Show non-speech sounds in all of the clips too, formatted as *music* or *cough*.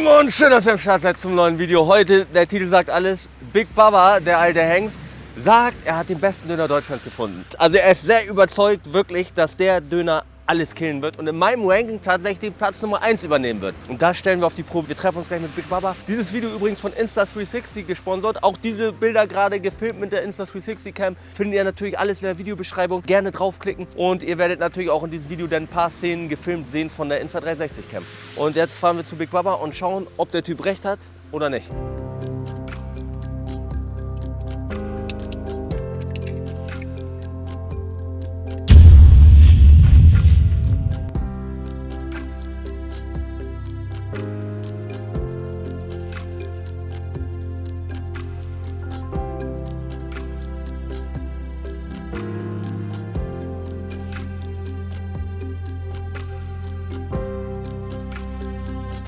Lieben und schön, dass ihr am Start seid zum neuen Video. Heute, der Titel sagt alles, Big Baba, der alte Hengst, sagt, er hat den besten Döner Deutschlands gefunden. Also er ist sehr überzeugt wirklich, dass der Döner alles killen wird und in meinem Ranking tatsächlich Platz Nummer 1 übernehmen wird. Und das stellen wir auf die Probe. Wir treffen uns gleich mit Big Baba. Dieses Video übrigens von Insta360 gesponsert. Auch diese Bilder gerade gefilmt mit der Insta360 Cam findet ihr natürlich alles in der Videobeschreibung. Gerne draufklicken und ihr werdet natürlich auch in diesem Video dann ein paar Szenen gefilmt sehen von der Insta360 Cam. Und jetzt fahren wir zu Big Baba und schauen, ob der Typ recht hat oder nicht.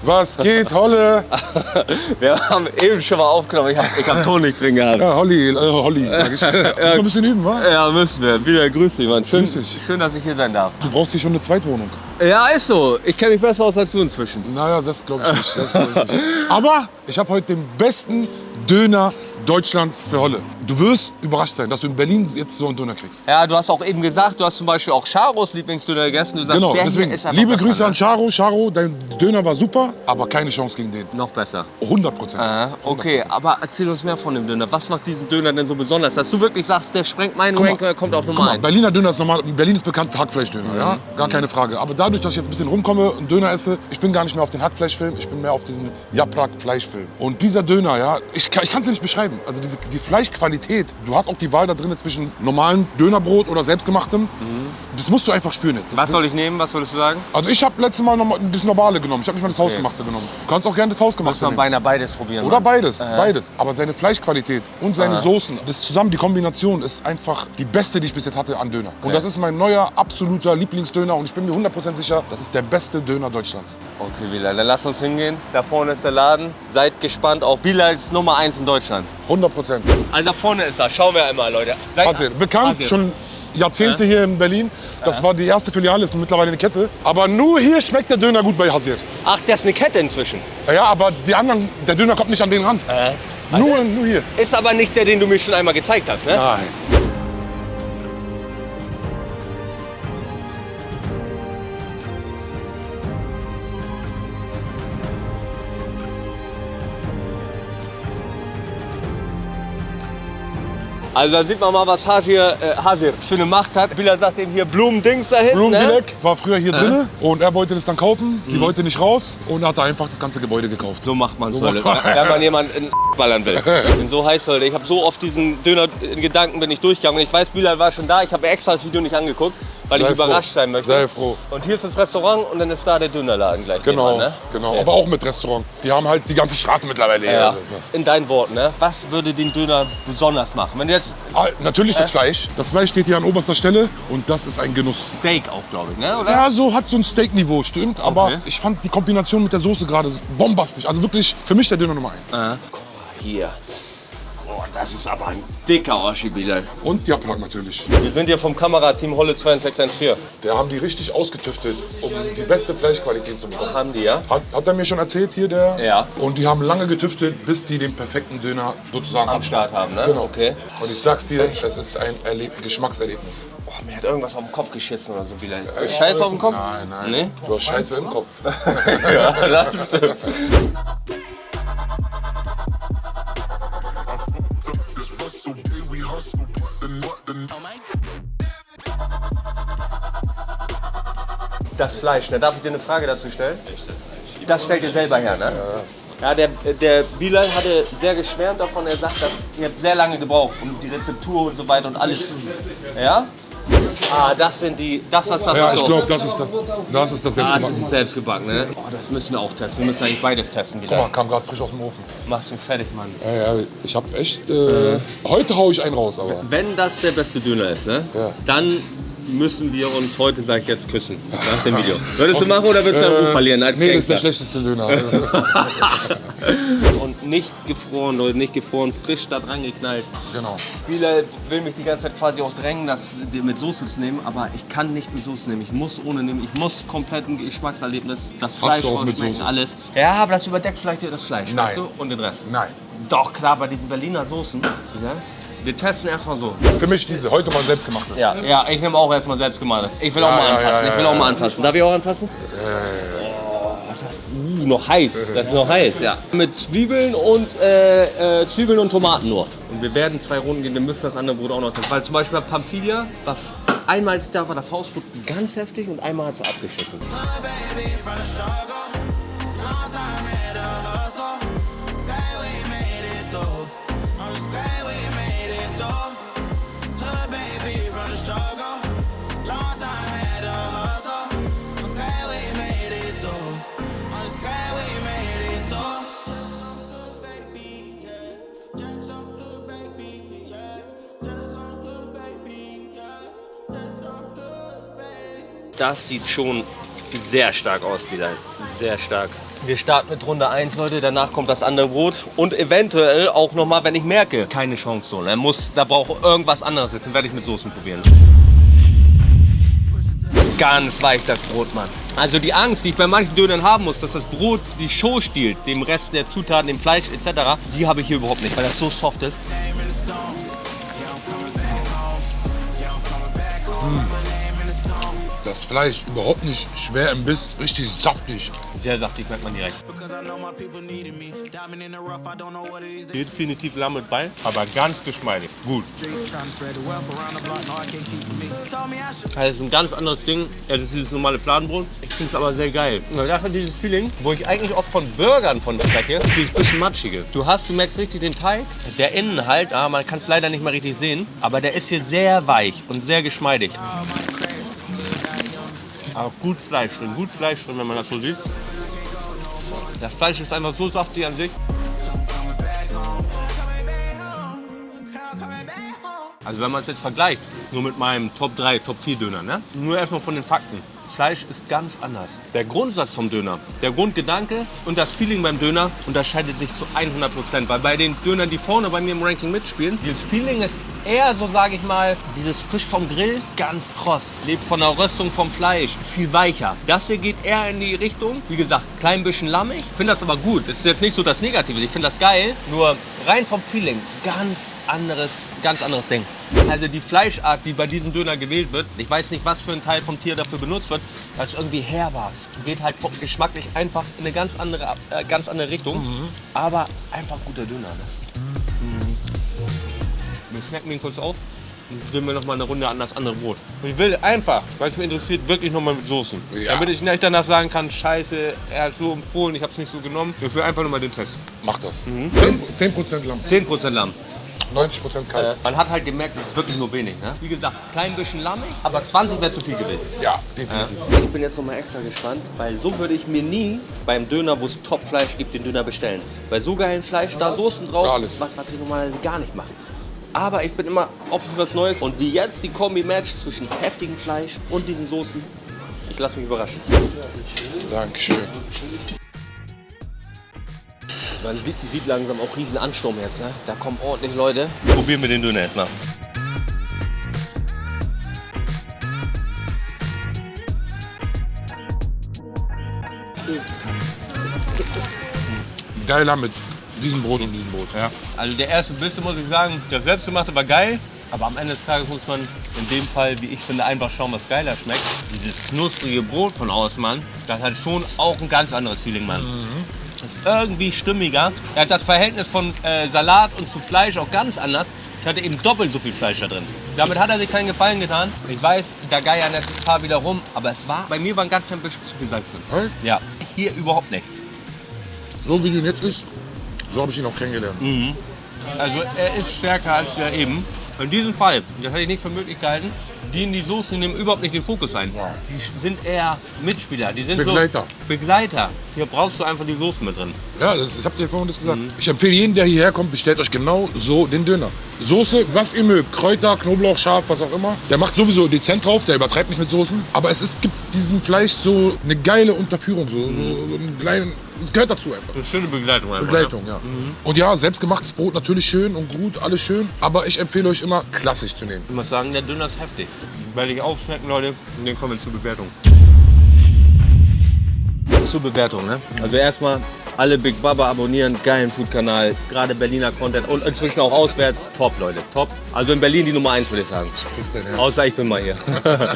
Was geht, Holle? *laughs* Wir haben eben schon mal aufgenommen. Ich habe hab Ton nicht drin gehabt. Ja, Holly, äh, Holly. Muss noch ein bisschen üben, wa? Ja, müssen wir. Wieder grüß dich, Mann. Schön, Grüß dich. schön, dass ich hier sein darf. Du brauchst hier schon eine Zweitwohnung. Ja, ist so. Ich kenne mich besser aus als du inzwischen. Naja, das glaube ich nicht. Das glaub ich nicht. Aber ich habe heute den besten Döner Deutschlands für Holle. Du wirst überrascht sein, dass du in Berlin jetzt so einen Döner kriegst. Ja, du hast auch eben gesagt, du hast zum Beispiel auch Charos Lieblingsdöner gegessen. Du sagst, Genau, deswegen. Liebe Grüße an Charo. Charo, dein Döner war super, aber keine Chance gegen den. Noch besser. 100 Prozent. Okay, aber erzähl uns mehr von dem Döner. Was macht diesen Döner denn so besonders? Dass du wirklich sagst, der sprengt meinen mal. Ranking, er kommt auf Nummer mal, 1. Berliner Döner ist normal. Berlin ist bekannt für Hackfleischdöner, ja? Mhm. Gar keine Frage. Aber dadurch, dass ich jetzt ein bisschen rumkomme und Döner esse, ich bin gar nicht mehr auf den Hackfleischfilm, ich bin mehr auf diesen Japrak-Fleischfilm. Und dieser Döner, ja, ich, kann- ich kann es nicht beschreiben. Also diese, die Fleischqualität, du hast auch die Wahl da drin zwischen normalem Dönerbrot oder selbstgemachtem. Das musst du einfach spüren jetzt. Mhm. Was soll ich nehmen? Was würdest du sagen? Also ich habe letztes Mal noch das Normale genommen. Ich habe nicht mal das Hausgemachte genommen. Du kannst auch gerne das Hausgemachte nehmen. beinahe beides probieren. Oder Mann. beides, beides. Aber seine Fleischqualität und seine Soßen, das zusammen, die Kombination ist einfach die beste, die ich bis jetzt hatte an Döner. Und das ist mein neuer, absoluter Lieblingsdöner und ich bin mir 100% sicher, das ist der beste Döner Deutschlands. Okay, Bilal, dann lass uns hingehen. Da vorne ist der Laden. Seid gespannt auf Bilals Nummer 1 in Deutschland. 100%. Also da vorne ist er. Schauen wir einmal, Leute. Seid Hasir, bekannt, Hasir. schon Jahrzehnte hier in Berlin. Das war die erste Filiale, ist mittlerweile eine Kette. Aber nur hier schmeckt der Döner gut bei Hasir. Ach, das ist eine Kette inzwischen. Ja, aber die anderen, der Döner kommt nicht an den ran. Nur, nur hier. Ist aber nicht der, den du mir schon einmal gezeigt hast, ne? Nein. Also da sieht man mal, was Hasir, äh, Hasir für eine Macht hat. Bilal sagt ihm hier Blumendings da hinten, ne? Blumenbilek war früher hier drinne und er wollte das dann kaufen. Sie wollte nicht raus und hat einfach das ganze Gebäude gekauft. So macht man es, So Leute. Wenn man *laughs* jemanden in ballern will. Ich bin so heiß, Leute. Ich habe so oft diesen Döner in Gedanken bin ich durchgegangen. Und ich weiß, Bilal war schon da. Ich habe extra das Video nicht angeguckt, weil Sei ich überrascht froh. sein möchte. Sei froh. Und hier ist das Restaurant und dann ist da der Dönerladen gleich. Genau, nebenan, ne? genau. Okay. Aber auch mit Restaurant. Die haben halt die ganze Straße mittlerweile hier. Ja. Also, In deinen Worten, ne? Was würde den Döner besonders machen? Wenn jetzt Ah, Natürlich das Fleisch. Das Fleisch steht hier an oberster Stelle und das ist ein Genuss. Steak auch, glaube ich, ne? Oder? Ja, so hat so ein Steak-Niveau, stimmt. Aber Okay. ich fand die Kombination mit der Soße gerade bombastisch. Also wirklich für mich der Döner Nummer eins. Äh, guck mal hier. Das ist aber ein dicker Oschi, Bilal. Und Japrak natürlich. Wir sind hier vom Kamerateam Holle 2614. Der haben die richtig ausgetüftelt, um die beste Fleischqualität zu bekommen. Haben die, ja? Hat, hat er mir schon erzählt hier, der? Ja. Und die haben lange getüftelt, bis die den perfekten Döner sozusagen Am haben. Start haben, ne? Genau. Okay. Und ich sag's dir, es ist ein Erleb Geschmackserlebnis. Boah, mir hat irgendwas auf den Kopf geschissen oder so, Bilal. Scheiß auf den Kopf? Nein, nein. Nee? Du hast Scheiße im Kopf. *laughs* Ja, das stimmt. *laughs* Das Fleisch, ne? Darf ich dir eine Frage dazu stellen? Das stellt ihr selber her, ne? Ja, der, der Bilal hatte sehr geschwärmt davon. Er sagt, dass ihr habt sehr lange gebraucht, um die Rezeptur und so weiter und alles. Ja? Ah, das sind die. Das ist das. Ja, ich so. glaube, das ist das, das ist das Ah, das ist selbst gebacken, ne? Oh, das müssen wir auch testen. Wir müssen eigentlich beides testen Guck wieder. mal, kam gerade frisch aus dem Ofen. Machst du fertig, Mann. Ja, ja, ich hab echt. Äh, heute hau ich einen raus, aber. Wenn das der beste Döner ist, ne? Ja. Dann müssen wir uns heute, sag ich jetzt, küssen. Nach dem Video. *laughs* Würdest du machen oder würdest du deinen Ruf verlieren als Nee, das ist der Gangster? schlechteste Döner. *laughs* *laughs* Nicht gefroren, Leute, nicht gefroren, frisch da dran geknallt. Genau. Viele will mich die ganze Zeit quasi auch drängen, das mit Soße zu nehmen, aber ich kann nicht mit Soße nehmen. Ich muss ohne nehmen. Ich muss komplett ein Geschmackserlebnis, das Fleisch auch ausschmecken, alles. Ja, aber das überdeckt vielleicht das Fleisch, Nein. weißt du? Und den Rest. Nein. Doch, klar, bei diesen Berliner Soßen. Ja? Wir testen erstmal so. Für mich diese, heute mal selbstgemachte. Ja, ja, ich nehme auch erstmal selbst gemacht. Ich will auch Ja, mal ja, anfassen. ja, ich will auch mal anfassen. Darf ich auch anfassen? Das ist uh, noch heiß. *laughs* Das ist noch heiß, ja. Mit Zwiebeln und äh, äh, Zwiebeln und Tomaten nur. Und wir werden zwei Runden gehen. Wir müssen das andere Brot auch noch testen. Weil zum Beispiel bei Pamphilia, was einmal als da war das Hausbrot ganz heftig und einmal hat es abgeschissen. baby Das sieht schon sehr stark aus, Bilal. Sehr stark. Wir starten mit Runde 1, Leute. Danach kommt das andere Brot. Und eventuell auch nochmal, wenn ich merke, keine Chance so. Er muss, da braucht irgendwas anderes jetzt. Dann werde ich mit Soßen probieren. Ganz weich das Brot, Mann. Also die Angst, die ich bei manchen Dönern haben muss, dass das Brot die Show stiehlt, dem Rest der Zutaten, dem Fleisch etc., die habe ich hier überhaupt nicht, weil das so soft ist. Das Fleisch überhaupt nicht schwer im Biss, richtig saftig. Sehr saftig, merkt man direkt. Definitiv Lamm mit Bein, aber ganz geschmeidig. Gut. Das ist ein ganz anderes Ding. Das ist dieses normale Fladenbrot. Ich finde es aber sehr geil. Und dafür dieses Feeling, wo ich eigentlich oft von Burgern von spreche, dieses bisschen matschige. Du hast, du merkst richtig den Teig. Der innen halt, ah, man kann es leider nicht mehr richtig sehen, aber der ist hier sehr weich und sehr geschmeidig. Aber gut Fleisch drin, gut Fleisch drin, wenn man das so sieht. Das Fleisch ist einfach so saftig an sich. Also wenn man es jetzt vergleicht, nur mit meinem Top 3, Top 4 Döner, ne? Nur erstmal von den Fakten. Fleisch ist ganz anders. Der Grundsatz vom Döner, der Grundgedanke und das Feeling beim Döner unterscheidet sich zu 100 Prozent. Weil bei den Dönern, die vorne bei mir im Ranking mitspielen, dieses Feeling ist eher so, sage ich mal, dieses frisch vom Grill, ganz kross. Lebt von der Röstung vom Fleisch, viel weicher. Das hier geht eher in die Richtung, wie gesagt, klein bisschen lammig. Ich finde das aber gut. Das ist jetzt nicht so das Negative. Ich finde das geil. Nur rein vom Feeling, ganz anderes, ganz anderes Ding. Also die Fleischart, die bei diesem Döner gewählt wird, ich weiß nicht, was für ein Teil vom Tier dafür benutzt wird, das ist irgendwie herber. Geht halt vom- geschmacklich einfach in eine ganz andere, äh, ganz andere Richtung. Aber einfach guter Döner. Ne? Wir snacken den kurz auf und geben wir noch mal eine Runde an das andere Brot. Ich will einfach, weil es mich interessiert, wirklich noch mal mit Soßen. Ja. Damit ich nicht danach sagen kann, scheiße, er hat so empfohlen, ich habe es nicht so genommen. Ich will einfach nur mal den Test. Mach das. Mhm. 10% Lamm, 10% Lamm. 90% kalt. Äh, man hat halt gemerkt, es ist wirklich nur wenig. Ne? Wie gesagt, klein bisschen lammig, aber 20 wäre zu viel gewesen. Ja, definitiv. Ich bin jetzt noch mal extra gespannt, weil so würde ich mir nie beim Döner, wo es Top-Fleisch gibt, den Döner bestellen. Bei so geilen Fleisch, da Soßen drauf, Alles. ist was, was ich normalerweise gar nicht mache. Aber ich bin immer offen für was Neues. Und wie jetzt die Kombi-Match zwischen heftigem Fleisch und diesen Soßen. Ich lasse mich überraschen. Dankeschön. Man sieht, sieht langsam auch riesen Ansturm jetzt. Ne? Da kommen ordentlich Leute. Probieren wir den Döner erstmal. Geiler mit diesem Brot und diesem Brot. Ja. Also der erste Bissen muss ich sagen, der selbstgemachte war geil. Aber am Ende des Tages muss man in dem Fall, wie ich finde, einfach schauen, was geiler schmeckt. Dieses knusprige Brot von Ausmann, das hat schon auch ein ganz anderes Feeling, Mann. Das ist irgendwie stimmiger. Er hat das Verhältnis von äh, Salat und zu Fleisch auch ganz anders. Ich hatte eben doppelt so viel Fleisch da drin. Damit hat er sich keinen Gefallen getan. Ich weiß, da geiern jetzt ein paar wieder rum, aber es war, bei mir war ein ganz klein bisschen zu viel Salz drin. Ja, hier überhaupt nicht. So wie ihn jetzt isst, so habe ich ihn auch kennengelernt. Also er ist stärker als der eben. In diesem Fall, das hätte ich nicht für möglich gehalten, dienen die Soßen nehmen überhaupt nicht den Fokus ein. Die sind eher Mitspieler, die sind Begleiter. so Begleiter. Hier brauchst du einfach die Soßen mit drin. Ja, das, das habt ihr vorhin das gesagt. Ich empfehle jeden, der hierher kommt, bestellt euch genau so den Döner. Soße, was ihr mögt. Kräuter, Knoblauch, Schaf, was auch immer. Der macht sowieso dezent drauf, der übertreibt nicht mit Soßen. Aber es ist, gibt diesem Fleisch so eine geile Unterführung, so, so, so einen kleinen es gehört dazu einfach. Eine schöne Begleitung einfach. Begleitung, ja. Und ja, selbstgemachtes Brot natürlich schön und gut, alles schön. Aber ich empfehle euch immer, klassisch zu nehmen. Ich muss sagen, der Döner ist heftig. Werde ich aufschmecken, Leute. Und dann kommen wir zur Bewertung. Zur Bewertung, ne? Also erstmal alle Big Baba abonnieren, geilen Food-Kanal, gerade Berliner Content und inzwischen auch auswärts. Top, Leute, top. Also in Berlin die Nummer 1, würde ich sagen. Außer ich bin mal hier. *laughs*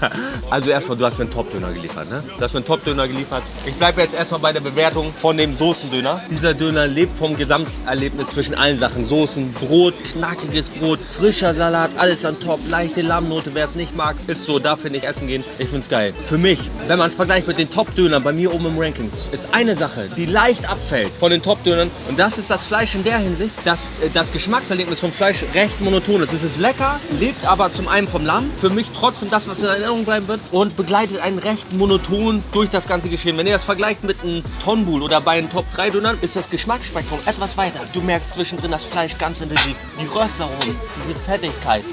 *laughs* also erstmal, du hast mir einen Top-Döner geliefert, ne? Du hast mir einen Top-Döner geliefert. Ich bleibe jetzt erstmal bei der Bewertung von dem Soßendöner. Dieser Döner lebt vom Gesamterlebnis zwischen allen Sachen. Soßen, Brot, knackiges Brot, frischer Salat, alles an top, leichte Lammnote, wer es nicht mag, ist so, darf nicht essen gehen. Ich find's geil. Für mich, wenn man es vergleicht mit den Top-Dönern bei mir oben im Ranking, ist eine Sache, die leicht abfällt von den Top-Dönern und das ist das Fleisch in der Hinsicht, dass äh, das Geschmackserlebnis vom Fleisch recht monoton ist. Es ist lecker, lebt aber zum einen vom Lamm, für mich trotzdem das, was in Erinnerung bleiben wird und begleitet einen recht monoton durch das ganze Geschehen. Wenn ihr das vergleicht mit einem Tonbul oder bei den Top-3-Dönern, ist das Geschmacksspektrum etwas weiter. Du merkst zwischendrin das Fleisch ganz intensiv, die Röstaromen, diese Fettigkeit.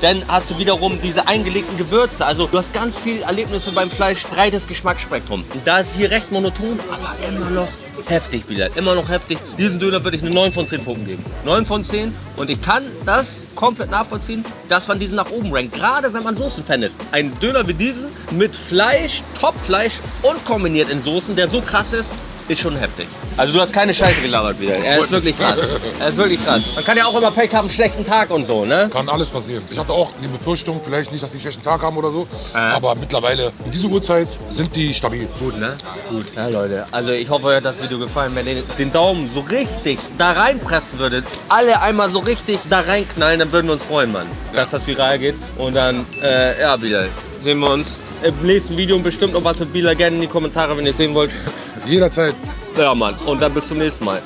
Dann hast du wiederum diese eingelegten Gewürze. Also du hast ganz viel Erlebnisse beim Fleisch, breites Geschmacksspektrum. Und da ist hier recht monoton, aber immer noch heftig wieder. Immer noch heftig. Diesen Döner würde ich eine 9 von 10 Punkten geben. 9 von 10. Und ich kann das komplett nachvollziehen, dass man diesen nach oben rankt. Gerade wenn man Soßenfan ist. Ein Döner wie diesen mit Fleisch, Topfleisch und kombiniert in Soßen, der so krass ist, ist schon heftig. Also du hast keine Scheiße gelabert wieder. Er ist wirklich krass. Er ist wirklich krass. Man kann ja auch immer Pech haben, einen schlechten Tag und so, ne? Kann alles passieren. Ich hatte auch die Befürchtung, vielleicht nicht, dass die einen schlechten Tag haben oder so. Aber mittlerweile, in dieser Uhrzeit, sind die stabil. Gut, ne? Gut. Ja, Leute, also ich hoffe, euch hat das Video gefallen. Wenn ihr den Daumen so richtig da reinpressen würdet, alle einmal so richtig da reinknallen, dann würden wir uns freuen, Mann, dass das viral geht. Und dann, äh, ja, Bilal, sehen wir uns im nächsten Video und bestimmt noch was mit Bilal gerne in die Kommentare, wenn ihr es sehen wollt. Jederzeit. Ja, Mann. Und dann bis zum nächsten Mal.